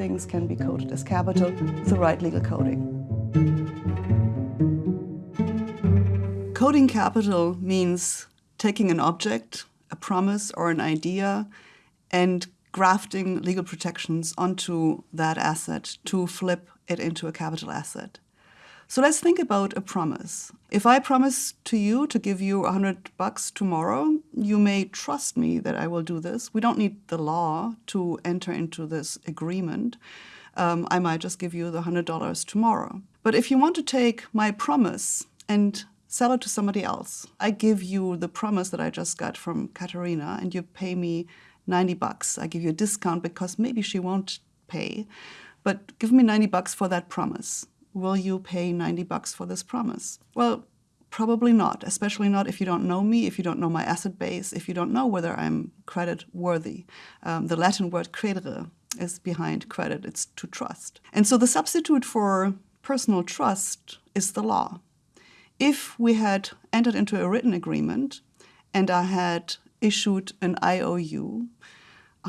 things can be coded as capital with the right legal coding. Coding capital means taking an object, a promise or an idea, and grafting legal protections onto that asset to flip it into a capital asset. So let's think about a promise. If I promise to you to give you 100 bucks tomorrow, you may trust me that I will do this. We don't need the law to enter into this agreement. Um, I might just give you the $100 tomorrow. But if you want to take my promise and sell it to somebody else, I give you the promise that I just got from Katerina and you pay me 90 bucks. I give you a discount because maybe she won't pay, but give me 90 bucks for that promise. Will you pay 90 bucks for this promise? Well, probably not, especially not if you don't know me, if you don't know my asset base, if you don't know whether I'm credit worthy. Um, the Latin word credere is behind credit, it's to trust. And so the substitute for personal trust is the law. If we had entered into a written agreement and I had issued an IOU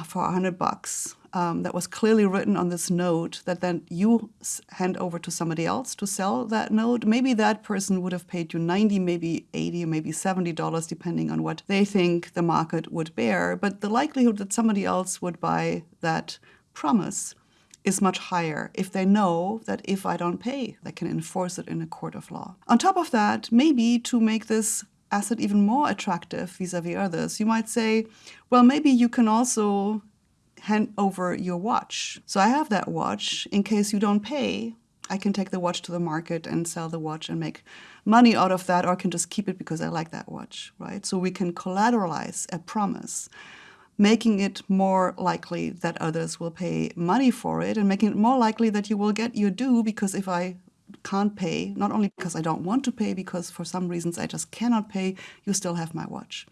for 100 bucks um, that was clearly written on this note that then you hand over to somebody else to sell that note. Maybe that person would have paid you 90, maybe 80, maybe 70 dollars, depending on what they think the market would bear. But the likelihood that somebody else would buy that promise is much higher if they know that if I don't pay, they can enforce it in a court of law. On top of that, maybe to make this asset even more attractive vis-a-vis -vis others, you might say, well, maybe you can also hand over your watch. So I have that watch. In case you don't pay, I can take the watch to the market and sell the watch and make money out of that, or I can just keep it because I like that watch, right? So we can collateralize a promise, making it more likely that others will pay money for it and making it more likely that you will get your due because if I can't pay, not only because I don't want to pay, because for some reasons I just cannot pay, you still have my watch.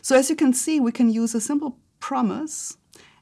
So as you can see, we can use a simple promise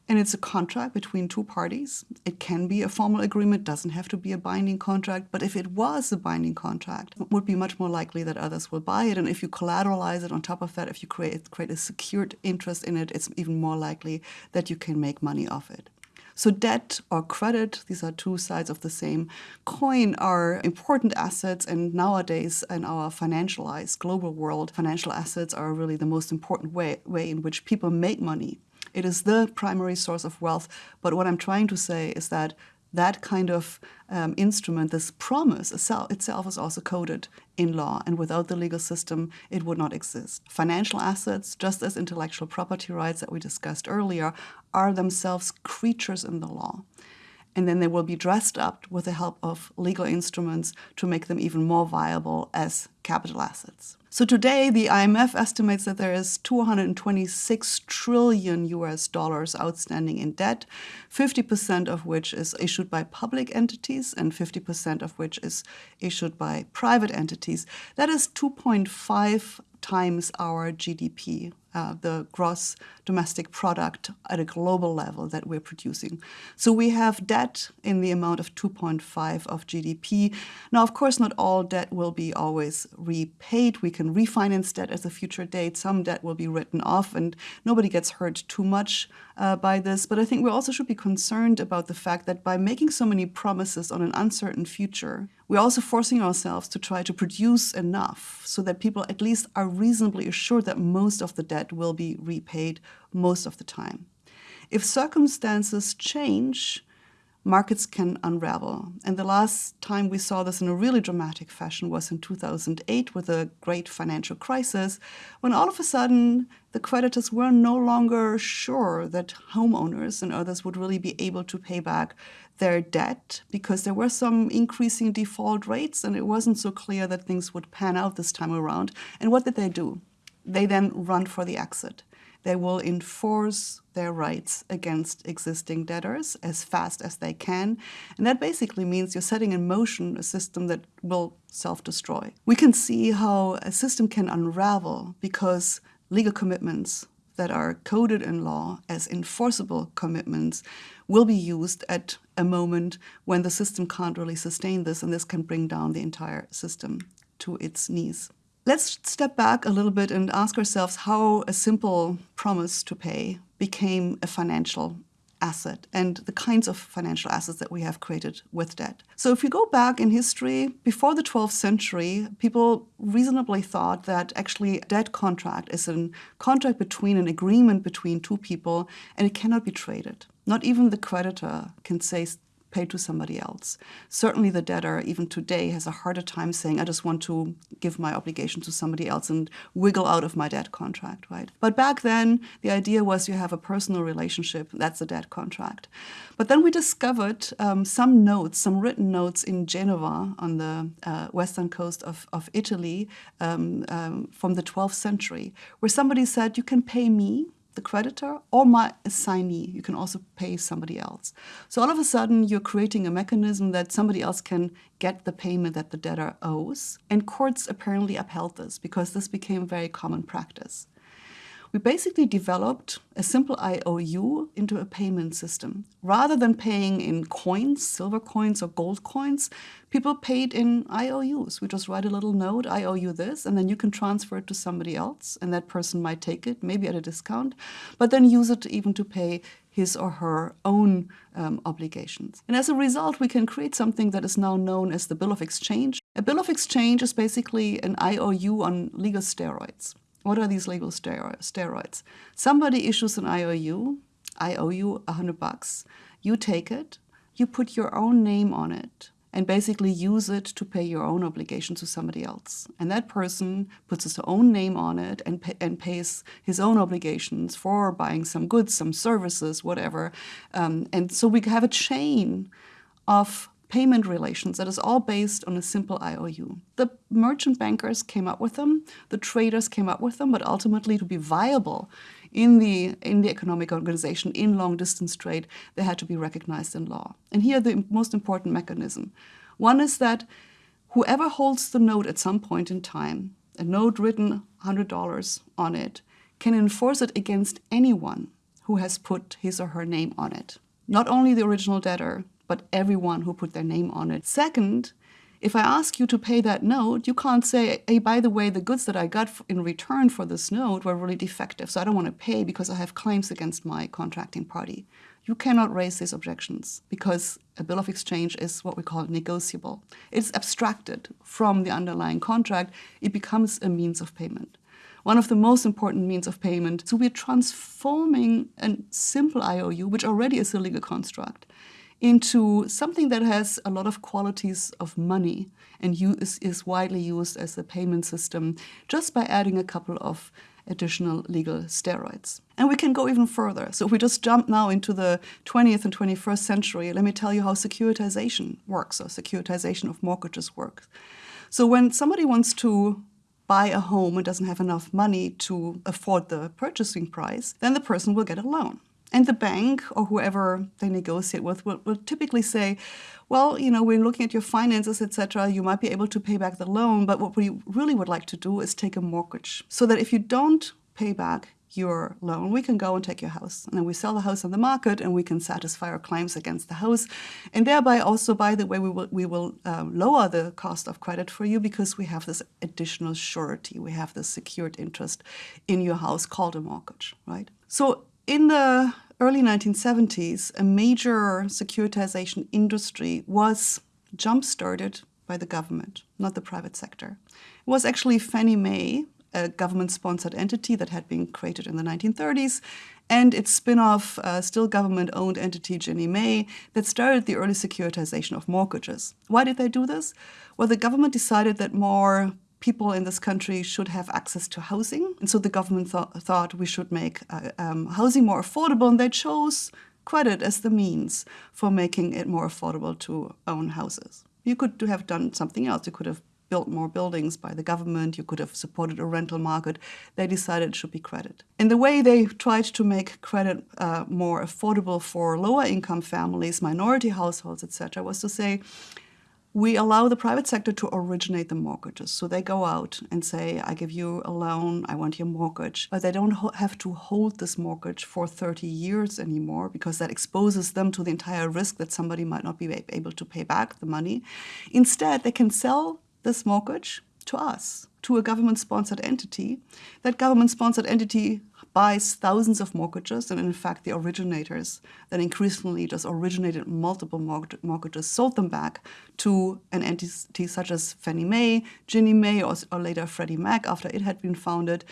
and it's a contract between two parties. It can be a formal agreement, doesn't have to be a binding contract, but if it was a binding contract, it would be much more likely that others will buy it. And if you collateralize it on top of that, if you create, create a secured interest in it, it's even more likely that you can make money off it. So debt or credit, these are two sides of the same coin, are important assets. And nowadays, in our financialized global world, financial assets are really the most important way, way in which people make money. It is the primary source of wealth. But what I'm trying to say is that that kind of um, instrument, this promise itself is also coded in law, and without the legal system, it would not exist. Financial assets, just as intellectual property rights that we discussed earlier, are themselves creatures in the law and then they will be dressed up with the help of legal instruments to make them even more viable as capital assets. So today the IMF estimates that there is 226 trillion US dollars outstanding in debt, 50% of which is issued by public entities and 50% of which is issued by private entities. That is 2.5 times our GDP, uh, the gross domestic product at a global level that we're producing. So we have debt in the amount of 2.5 of GDP. Now, of course, not all debt will be always repaid. We can refinance debt at a future date. Some debt will be written off and nobody gets hurt too much uh, by this. But I think we also should be concerned about the fact that by making so many promises on an uncertain future, we're also forcing ourselves to try to produce enough so that people at least are reasonably assured that most of the debt will be repaid most of the time. If circumstances change, markets can unravel. And the last time we saw this in a really dramatic fashion was in 2008 with a great financial crisis, when all of a sudden the creditors were no longer sure that homeowners and others would really be able to pay back their debt because there were some increasing default rates and it wasn't so clear that things would pan out this time around. And what did they do? They then run for the exit they will enforce their rights against existing debtors as fast as they can. And that basically means you're setting in motion a system that will self-destroy. We can see how a system can unravel because legal commitments that are coded in law as enforceable commitments will be used at a moment when the system can't really sustain this, and this can bring down the entire system to its knees. Let's step back a little bit and ask ourselves how a simple promise to pay became a financial asset and the kinds of financial assets that we have created with debt. So, if you go back in history, before the 12th century, people reasonably thought that actually a debt contract is a contract between an agreement between two people and it cannot be traded. Not even the creditor can say paid to somebody else. Certainly, the debtor, even today, has a harder time saying, I just want to give my obligation to somebody else and wiggle out of my debt contract, right? But back then, the idea was you have a personal relationship, that's a debt contract. But then we discovered um, some notes, some written notes in Genova on the uh, western coast of, of Italy um, um, from the 12th century, where somebody said, You can pay me the creditor or my assignee. You can also pay somebody else. So all of a sudden, you're creating a mechanism that somebody else can get the payment that the debtor owes. And courts apparently upheld this because this became very common practice we basically developed a simple IOU into a payment system. Rather than paying in coins, silver coins or gold coins, people paid in IOUs. We just write a little note, I owe you this, and then you can transfer it to somebody else, and that person might take it, maybe at a discount, but then use it even to pay his or her own um, obligations. And as a result, we can create something that is now known as the Bill of Exchange. A Bill of Exchange is basically an IOU on legal steroids. What are these legal steroids? Somebody issues an IOU. I owe you a hundred bucks. You take it. You put your own name on it and basically use it to pay your own obligation to somebody else. And that person puts his own name on it and, pay, and pays his own obligations for buying some goods, some services, whatever. Um, and so we have a chain of payment relations that is all based on a simple IOU. The merchant bankers came up with them, the traders came up with them, but ultimately to be viable in the in the economic organization in long distance trade, they had to be recognized in law. And here the most important mechanism. One is that whoever holds the note at some point in time, a note written $100 on it, can enforce it against anyone who has put his or her name on it. Not only the original debtor, but everyone who put their name on it. Second, if I ask you to pay that note, you can't say, hey, by the way, the goods that I got in return for this note were really defective, so I don't want to pay because I have claims against my contracting party. You cannot raise these objections because a bill of exchange is what we call negotiable. It's abstracted from the underlying contract, it becomes a means of payment. One of the most important means of payment. So we're transforming a simple IOU, which already is a legal construct, into something that has a lot of qualities of money and is, is widely used as a payment system just by adding a couple of additional legal steroids. And we can go even further. So if we just jump now into the 20th and 21st century, let me tell you how securitization works, or securitization of mortgages works. So when somebody wants to buy a home and doesn't have enough money to afford the purchasing price, then the person will get a loan. And the bank or whoever they negotiate with will, will typically say, well, you know, we're looking at your finances, etc. You might be able to pay back the loan, but what we really would like to do is take a mortgage so that if you don't pay back your loan, we can go and take your house. And then we sell the house on the market and we can satisfy our claims against the house. And thereby also, by the way, we will, we will um, lower the cost of credit for you because we have this additional surety. We have this secured interest in your house called a mortgage, right? So in the early 1970s, a major securitization industry was jump started by the government, not the private sector. It was actually Fannie Mae, a government sponsored entity that had been created in the 1930s, and its spin off, uh, still government owned entity, Ginnie Mae, that started the early securitization of mortgages. Why did they do this? Well, the government decided that more people in this country should have access to housing. And so the government th- thought we should make uh, um, housing more affordable, and they chose credit as the means for making it more affordable to own houses. You could have done something else. You could have built more buildings by the government. You could have supported a rental market. They decided it should be credit. And the way they tried to make credit uh, more affordable for lower income families, minority households, etc., was to say, we allow the private sector to originate the mortgages. So they go out and say, I give you a loan, I want your mortgage. But they don't have to hold this mortgage for 30 years anymore because that exposes them to the entire risk that somebody might not be able to pay back the money. Instead, they can sell this mortgage to us to a government sponsored entity. That government sponsored entity buys thousands of mortgages, and in fact, the originators then increasingly just originated multiple mortgages, sold them back to an entity such as Fannie Mae, Ginnie Mae, or, or later Freddie Mac after it had been founded.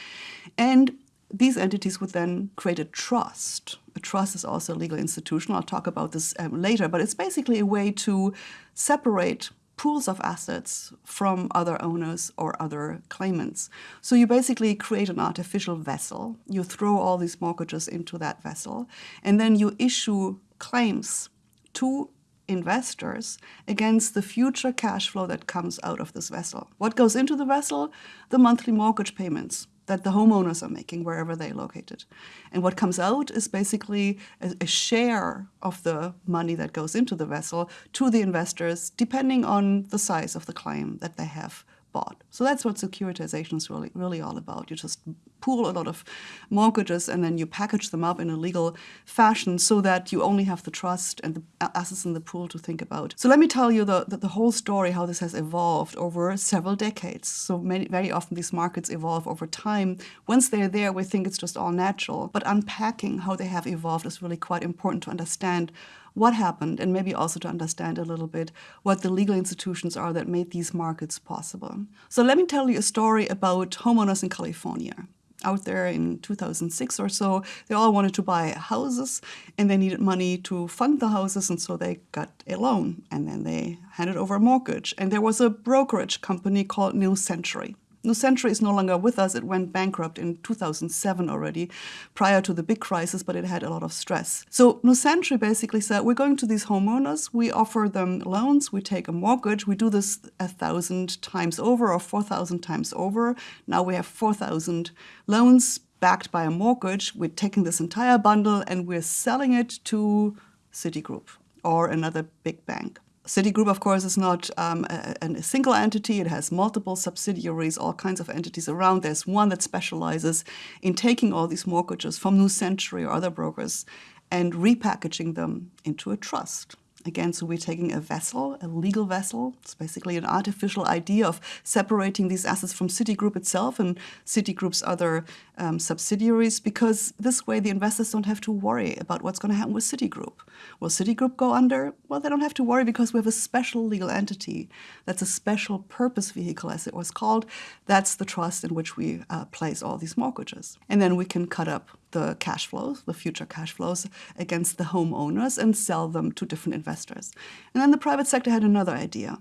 And these entities would then create a trust. A trust is also a legal institution. I'll talk about this um, later, but it's basically a way to separate pools of assets from other owners or other claimants. So you basically create an artificial vessel. You throw all these mortgages into that vessel, and then you issue claims to investors against the future cash flow that comes out of this vessel. What goes into the vessel? The monthly mortgage payments that the homeowners are making wherever they're located. And what comes out is basically a, a, share of the money that goes into the vessel to the investors, depending on the size of the claim that they have bought. So that's what securitization is really, really all about. You just pool a lot of mortgages and then you package them up in a legal fashion so that you only have the trust and the assets in the pool to think about. So let me tell you the, the, the whole story, how this has evolved over several decades. So many, very often these markets evolve over time. Once they're there, we think it's just all natural. But unpacking how they have evolved is really quite important to understand what happened and maybe also to understand a little bit what the legal institutions are that made these markets possible. So let me tell you a story about homeowners in California out there in 2006 or so. They all wanted to buy houses and they needed money to fund the houses, and so they got a loan and then they handed over a mortgage. And there was a brokerage company called New Century. New Century is no longer with us. It went bankrupt in 2007 already, prior to the big crisis, but it had a lot of stress. So New Century basically said, we're going to these homeowners, we offer them loans, we take a mortgage, we do this a thousand times over or 4,000 times over. Now we have 4,000 loans backed by a mortgage. We're taking this entire bundle and we're selling it to Citigroup or another big bank. Citigroup, of course, is not um, a, a, single entity. It has multiple subsidiaries, all kinds of entities around. There's one that specializes in taking all these mortgages from New Century or other brokers and repackaging them into a trust. Again, so we're taking a vessel, a legal vessel. It's basically an artificial idea of separating these assets from Citigroup itself and Citigroup's other um, subsidiaries, because this way the investors don't have to worry about what's going to happen with Citigroup. Will Citigroup go under? Well, they don't have to worry because we have a special legal entity that's a special purpose vehicle, as it was called. That's the trust in which we uh, place all these mortgages. And then we can cut up the cash flows, the future cash flows, against the homeowners and sell them to different investors. And then the private sector had another idea.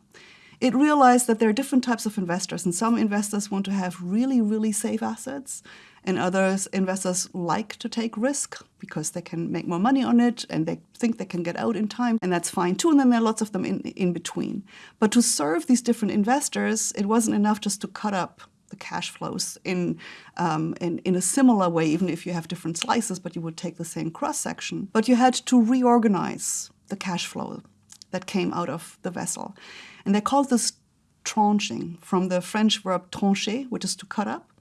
It realized that there are different types of investors, and some investors want to have really, really safe assets, and others investors like to take risk because they can make more money on it and they think they can get out in time, and that's fine too. And then there are lots of them in, in between. But to serve these different investors, it wasn't enough just to cut up the cash flows in, um, in, in a similar way, even if you have different slices, but you would take the same cross section. But you had to reorganize the cash flow that came out of the vessel. And they called this tranching from the French verb trancher, which is to cut up.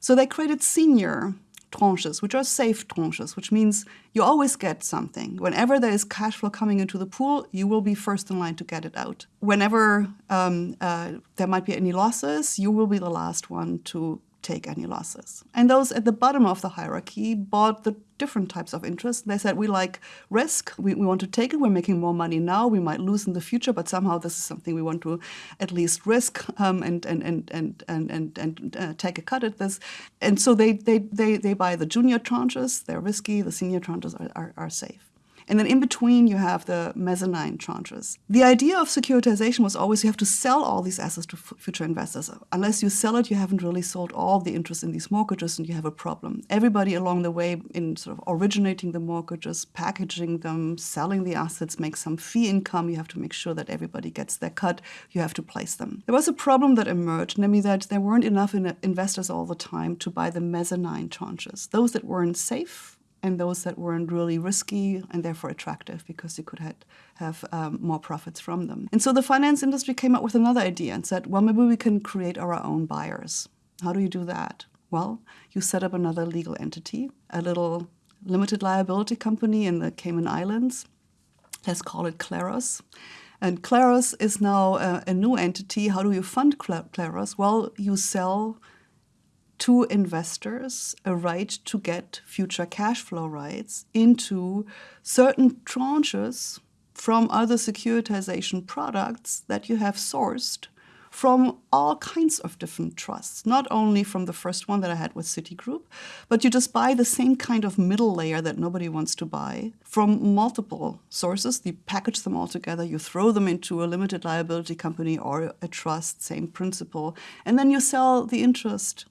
So they created senior tranches, which are safe tranches, which means you always get something. Whenever there is cash flow coming into the pool, you will be first in line to get it out. Whenever um, uh, there might be any losses, you will be the last one to take any losses. And those at the bottom of the hierarchy bought the different types of interest. They said, we like risk, we, we want to take it, we're making more money now, we might lose in the future, but somehow this is something we want to at least risk um, and, and, and, and, and, and, and uh, take a cut at this. And so they, they, they, they buy the junior tranches, they're risky, the senior tranches are, are, are safe. And then in between, you have the mezzanine tranches. The idea of securitization was always you have to sell all these assets to future investors. Unless you sell it, you haven't really sold all the interest in these mortgages and you have a problem. Everybody along the way in sort of originating the mortgages, packaging them, selling the assets, make some fee income. You have to make sure that everybody gets their cut. You have to place them. There was a problem that emerged, namely that there weren't enough investors all the time to buy the mezzanine tranches. Those that weren't safe and those that weren't really risky and therefore attractive because you could have, have um, more profits from them. And so the finance industry came up with another idea and said, well, maybe we can create our own buyers. How do you do that? Well, you set up another legal entity, a little limited liability company in the Cayman Islands. Let's call it Claros. And Claros is now a, a new entity. How do you fund Claros? Well, you sell to investors a right to get future cash flow rights into certain tranches from other securitization products that you have sourced from all kinds of different trusts, not only from the first one that I had with Citigroup, but you just buy the same kind of middle layer that nobody wants to buy from multiple sources. You package them all together, you throw them into a limited liability company or a trust, same principle, and then you sell the interest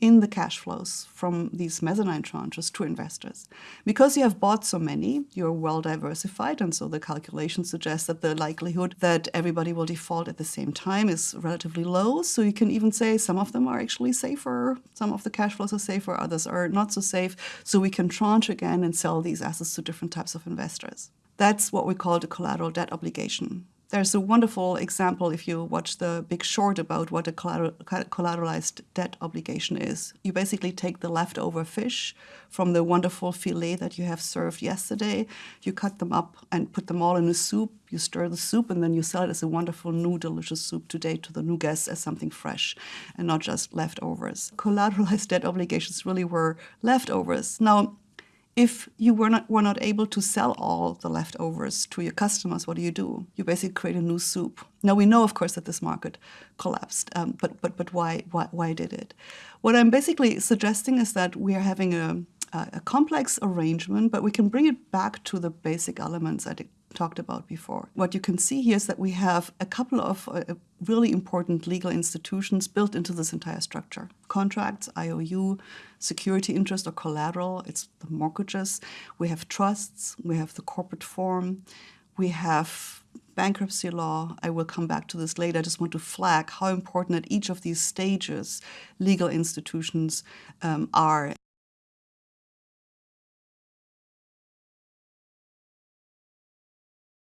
in the cash flows from these mezzanine tranches to investors. Because you have bought so many, you're well diversified, and so the calculation suggests that the likelihood that everybody will default at the same time is relatively low. So you can even say some of them are actually safer, some of the cash flows are safer, others are not so safe. So we can tranche again and sell these assets to different types of investors. That's what we call the collateral debt obligation. There's a wonderful example if you watch the big short about what a collateralized debt obligation is. You basically take the leftover fish from the wonderful filet that you have served yesterday, you cut them up and put them all in a soup, you stir the soup, and then you sell it as a wonderful new delicious soup today to the new guests as something fresh and not just leftovers. Collateralized debt obligations really were leftovers. Now, if you were not, were not able to sell all the leftovers to your customers, what do you do? You basically create a new soup. Now we know, of course, that this market collapsed, um, but but but why, why why did it? What I'm basically suggesting is that we are having a, a complex arrangement, but we can bring it back to the basic elements I talked about before. What you can see here is that we have a couple of uh, really important legal institutions built into this entire structure. Contracts, IOU, security interest or collateral, it's the mortgages. We have trusts, we have the corporate form, we have bankruptcy law. I will come back to this later. I just want to flag how important at each of these stages legal institutions um, are.